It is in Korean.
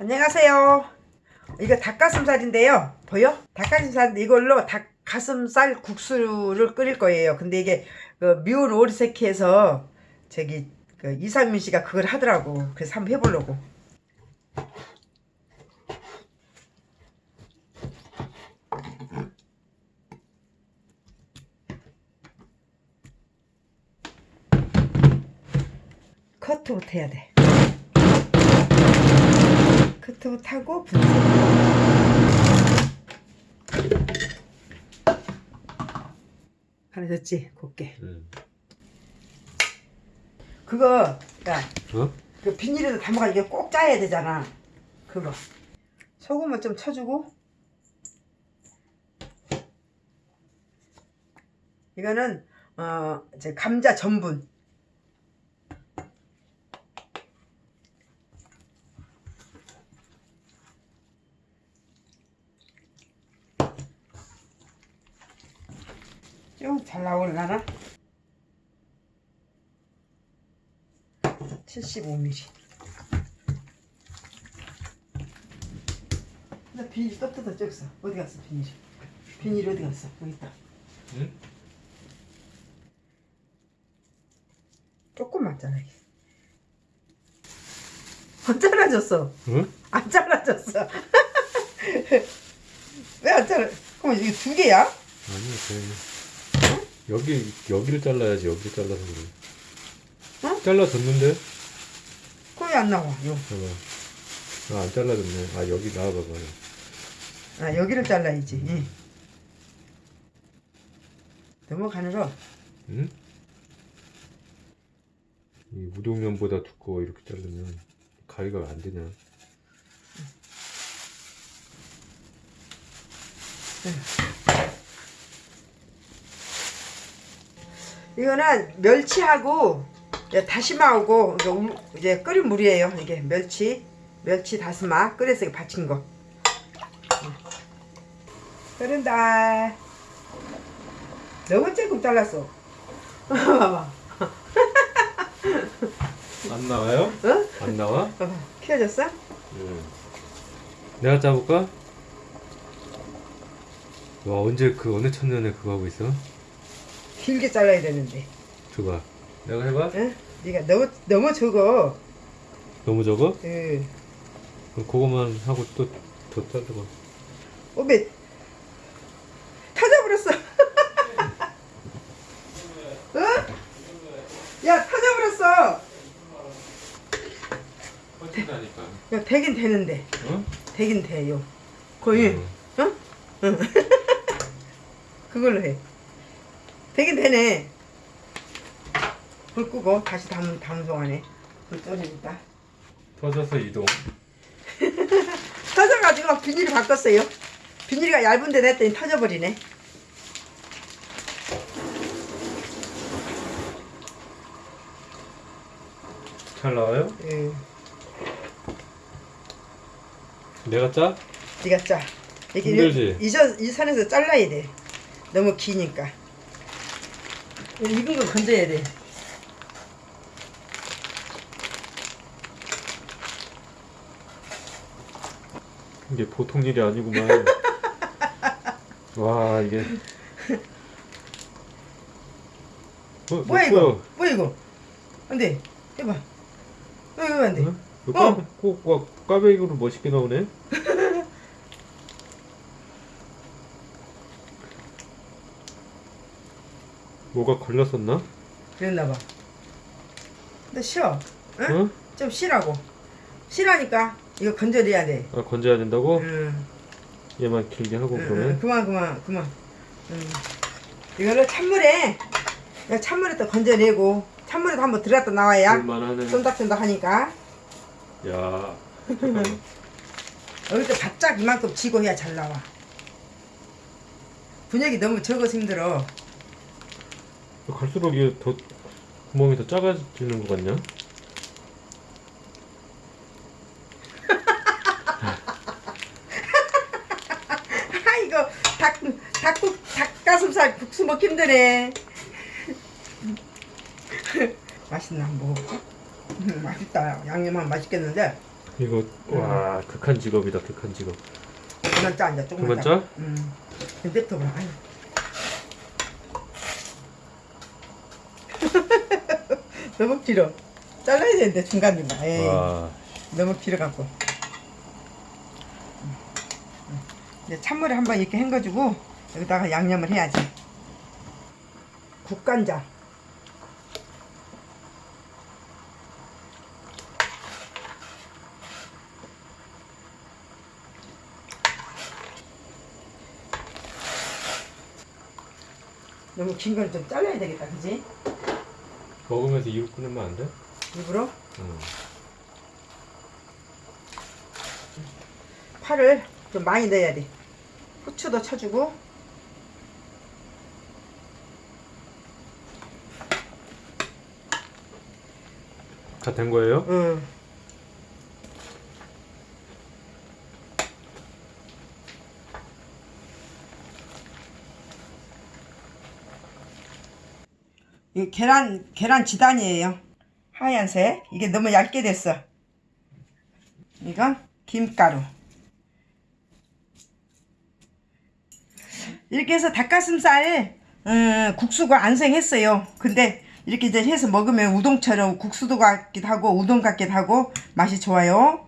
안녕하세요. 이거 닭가슴살인데요. 보여? 닭가슴살 이걸로 닭가슴살 국수를 끓일 거예요. 근데 이게 그 미운 오리새끼에서 저기 그 이상민 씨가 그걸 하더라고. 그래서 한번 해보려고. 커트부터 해야 돼. 커트부터 하고 분쇄. 됐지? 곱게. 응. 그거, 야, 어? 그 비닐에다 담아가지고 이게 꼭 짜야 되잖아. 그거. 소금을 좀 쳐주고. 이거는, 어, 이제 감자 전분. 좀 잘 나올라나? 75mm. 나 비닐 또 뜯어 쩍어 어디 갔어 비닐? 비닐 어디 갔어? 여기 있다. 응? 조금만 잘라. 안 잘라졌어. 응? 안 잘라졌어. 왜 안 잘라? 그럼 이게 두 개야? 그냥 여기 여기를 잘라야지. 여기를 잘라서 그래. 어? 잘라줬는데? 그럼 왜안 나와? 요. 봐봐. 아, 안 잘라줬네. 아, 여기 나와봐봐. 아 여기를 잘라야지. 응. 넘어가느라 응? 이 우동면보다 두꺼워 이렇게 자르면 가위가 왜안 되냐? 이거는 멸치하고 다시마하고 이제 우- 이제 끓인 물이에요. 이게 멸치, 멸치 다시마 끓여서 받친 거. 끓는다. 너무 조금 잘랐어. 안 나와요? 어? 안 나와? 키워졌어? 응. 내가 짜볼까? 와 언제 그 어느 천년에 그거 하고 있어? 길게 잘라야 되는데. 줘봐. 내가 해봐. 응? 네가 너무 너무 적어. 너무 적어? 응. 그럼 그거만 하고 또더 자르고. 어메 터져버렸어. 어? 야 터져버렸어. 퍼진다니까. 야 되긴 되는데 어? 되긴 돼요. 거의 응. 어? 응. 그걸로 해. 되긴 되네. 불 끄고 다시 담 담송 안에 불 꺼내니까 터져서 이동. 터져가지고 비닐을 바꿨어요. 비닐이 얇은데 냈더니 터져버리네. 잘 나와요? 응. 내가 짜? 네가 짜. 이게 힘들지? 이, 저- 이 선에서 잘라야 돼. 너무 기니까. 익은 거 건져야 돼. 이게 보통 일이 아니구만. 와 이게. 어, 뭐야 내 거야. 이거? 뭐야 이거? 안 돼. 해봐. 왜 이거 안 돼? 어? 이거 어. 꽈, 꼭, 꽈, 꽈배기로 멋있게 나오네. 뭐가 걸렸었나? 그랬나 봐. 근데 쉬어. 응? 어? 좀 쉬라고. 쉬라니까. 이거 건져내야 돼. 아 건져야 된다고? 응. 얘만 길게 하고 응, 응. 그러면 그만 그만 그만. 응. 이거를 찬물에 찬물에 또 건져내고 찬물에도 한번 들어갔다 나와야. 쫀득쫀득 하니까 야. 여기서 바짝 이만큼 쥐고 해야 잘 나와. 분역이 너무 적어서 힘들어. 갈수록 이게 더 구멍이 더 작아지는 것 같냐? 아 이거 닭 닭국 닭가슴살 국수 먹기 힘드네. 맛있나 한번 먹어볼까? 음, 맛있다. 양념하면 맛있겠는데 이거 와 극한 직업이다 극한 직업. 그만 짜 앉아 조금만 그만 짜? 음. 냅둬 봐. 너무 길어. 잘라야 되는데 중간 중간. 에이, 와 너무 길어갖고. 이제 찬물에 한번 이렇게 헹궈주고 여기다가 양념을 해야지. 국간장. 너무 긴 걸 좀 잘라야 되겠다, 그지? 먹으면서 이로 끊으면 안 돼? 일부러 응. 파를 좀 많이 넣어야 돼. 후추도 쳐주고. 다 된 거예요? 응. 이 계란 계란 지단이에요. 하얀색. 이게 너무 얇게 됐어. 이건 김가루. 이렇게 해서 닭가슴살 음, 국수가 안생했어요. 근데 이렇게 해서 먹으면 우동처럼 국수도 같기도 하고 우동 같기도 하고 맛이 좋아요.